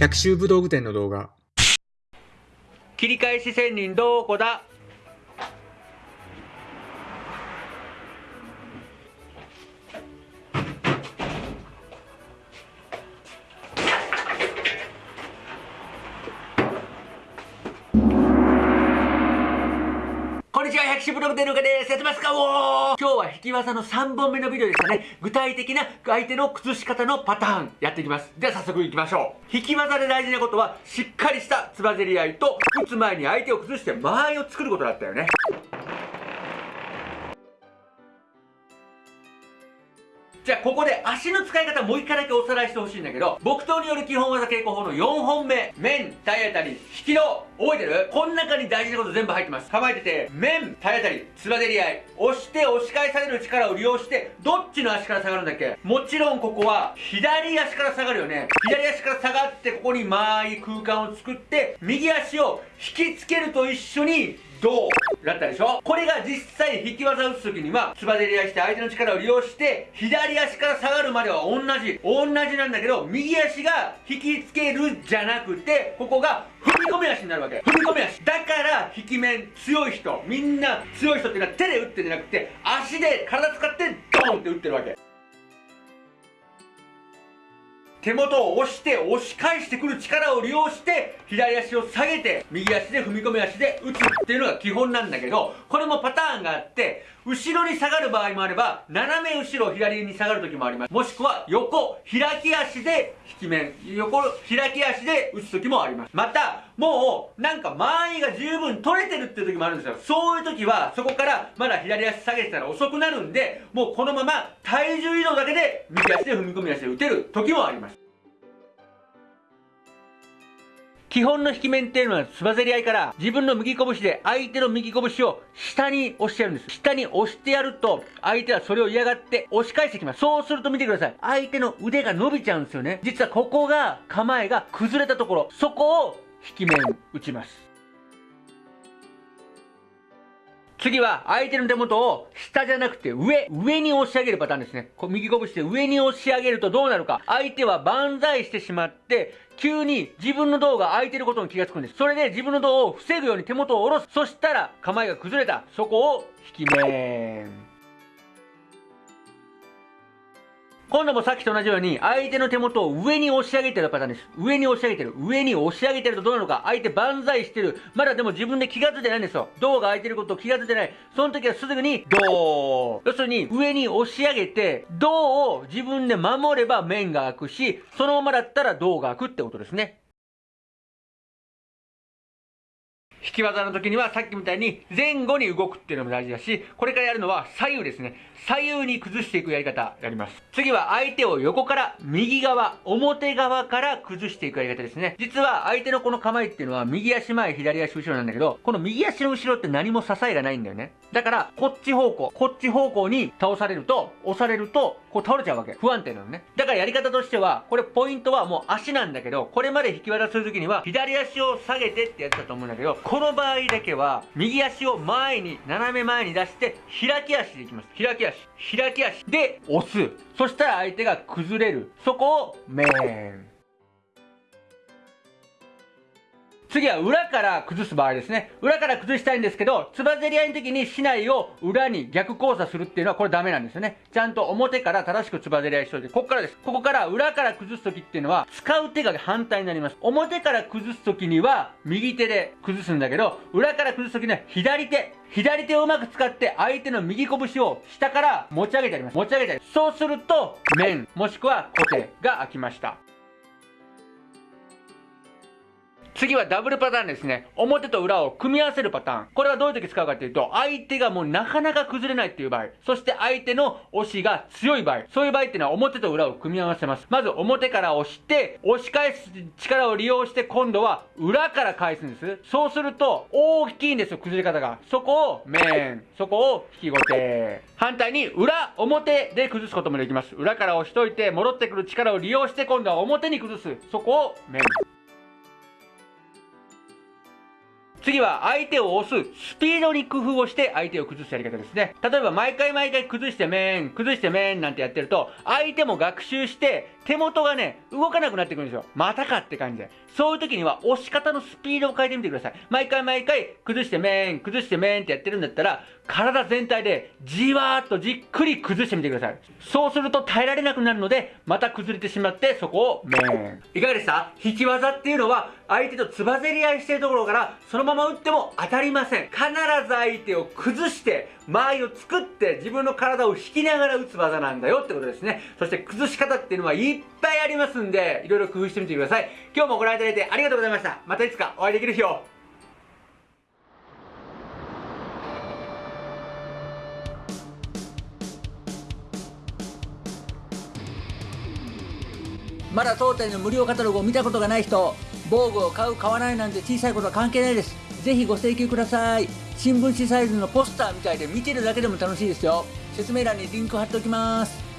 百秋武道具店の動画。切り返し仙人どこだは、百種ブログでのかです。やってますかおー今日は引き技の3本目のビデオでしたね。具体的な相手の崩し方のパターンやっていきます。では早速いきましょう。引き技で大事なことは、しっかりしたつばぜり合いと、打つ前に相手を崩して間合いを作ることだったよね。じゃあここで足の使い方もう一回だけおさらいしてほしいんだけど、木刀による基本技稽古法の4本目、面、体当たり、引きの、覚えてる？この中に大事なこと全部入ってます。構えてて、面、体当たり、つばぜり合い、押して押し返される力を利用して、どっちの足から下がるんだっけ？もちろんここは、左足から下がるよね。左足から下がって、ここに間合い空間を作って、右足を引きつけると一緒に、どう？だったでしょ？これが実際引き技を打つ時には、つばぜり合いして相手の力を利用して、左足から下がるまでは同じ。同じなんだけど、右足が引きつけるじゃなくて、ここが踏み込み足になるわけ。踏み込み足。だから、引き面強い人、みんな強い人っていうのは手で打ってんじゃなくて、足で体使ってドーンって打ってるわけ。手元を押して押し返してくる力を利用して左足を下げて右足で踏み込み足で打つっていうのが基本なんだけどこれもパターンがあって後ろに下がる場合もあれば斜め後ろ左に下がる時もあります。もしくは横開き足で引き面横開き足で打つ時もあります。またもうなんか間合いが十分取れてるっていう時もあるんですよ。そういう時はそこからまだ左足下げてたら遅くなるんでもうこのまま体重移動だけで右足で踏み込み足で打てる時もあります。基本の引き面っていうのはつばぜり合いから自分の右拳で相手の右拳を下に押してやるんです。下に押してやると相手はそれを嫌がって押し返してきます。そうすると見てください。相手の腕が伸びちゃうんですよね。実はここが構えが崩れたところ、そこを引き面打ちます。次は相手の手元を下じゃなくて上、上に押し上げるパターンですね。こう右拳で上に押し上げるとどうなるか。相手は万歳してしまって、急に自分の胴が空いてることに気がつくんです。それで自分の胴を防ぐように手元を下ろす。そしたら構えが崩れた。そこを引き面。今度もさっきと同じように、相手の手元を上に押し上げてるパターンです。上に押し上げてる。上に押し上げてるとどうなのか。相手万歳してる。まだでも自分で気が付いてないんですよ。胴が空いてることを気が付いてない。その時はすぐに、胴。要するに、上に押し上げて、胴を自分で守れば面が開くし、そのままだったら胴が開くってことですね。引き技の時にはさっきみたいに前後に動くっていうのも大事だし、これからやるのは左右ですね。左右に崩していくやり方やります。次は相手を横から右側、表側から崩していくやり方ですね。実は相手のこの構えっていうのは右足前、左足後ろなんだけど、この右足の後ろって何も支えがないんだよね。だから、こっち方向、こっち方向に倒されると、押されると、こう倒れちゃうわけ。不安定なのね。だからやり方としては、これポイントはもう足なんだけど、これまで引き渡するときには、左足を下げてってやってたと思うんだけど、この場合だけは、右足を前に、斜め前に出して、開き足でいきます。開き足。開き足で押す。そしたら相手が崩れる。そこを、メーン。次は裏から崩す場合ですね。裏から崩したいんですけど、つばぜり合いの時に竹刀を裏に逆交差するっていうのはこれダメなんですよね。ちゃんと表から正しくつばぜり合いしといて、ここからです。ここから裏から崩す時っていうのは、使う手が反対になります。表から崩す時には、右手で崩すんだけど、裏から崩す時には左手。左手をうまく使って相手の右拳を下から持ち上げてやります。持ち上げてやる。そうすると、面、もしくは固定が開きました。次はダブルパターンですね。表と裏を組み合わせるパターン。これはどういう時使うかっていうと、相手がもうなかなか崩れないっていう場合、そして相手の押しが強い場合、そういう場合っていうのは表と裏を組み合わせます。まず表から押して、押し返す力を利用して今度は裏から返すんです。そうすると、大きいんですよ、崩れ方が。そこを面、そこを引き後手。反対に裏、表で崩すこともできます。裏から押しといて、戻ってくる力を利用して今度は表に崩す。そこを面。次は相手を押すスピードに工夫をして相手を崩すやり方ですね。例えば毎回毎回崩して面、崩して面なんてやってると、相手も学習して手元がね、動かなくなってくるんですよ。またかって感じで。そういう時には押し方のスピードを変えてみてください。毎回毎回、崩してめん、崩してめんってやってるんだったら、体全体でじわーっとじっくり崩してみてください。そうすると耐えられなくなるので、また崩れてしまって、そこをめん。いかがでした？引き技っていうのは、相手とつばぜり合いしてるところから、そのまま打っても当たりません。必ず相手を崩して、間合いを作って、自分の体を引きながら打つ技なんだよってことですね。そして崩し方っていうのはいっぱいありますんで、いろいろ工夫してみてください。今日もご覧いただいてありがとうございました。またいつかお会いできる日を。まだ当店の無料カタログを見たことがない人防具を買う買わないなんて小さいことは関係ないですぜひご請求ください。新聞紙サイズのポスターみたいで見てるだけでも楽しいですよ。説明欄にリンク貼っておきます。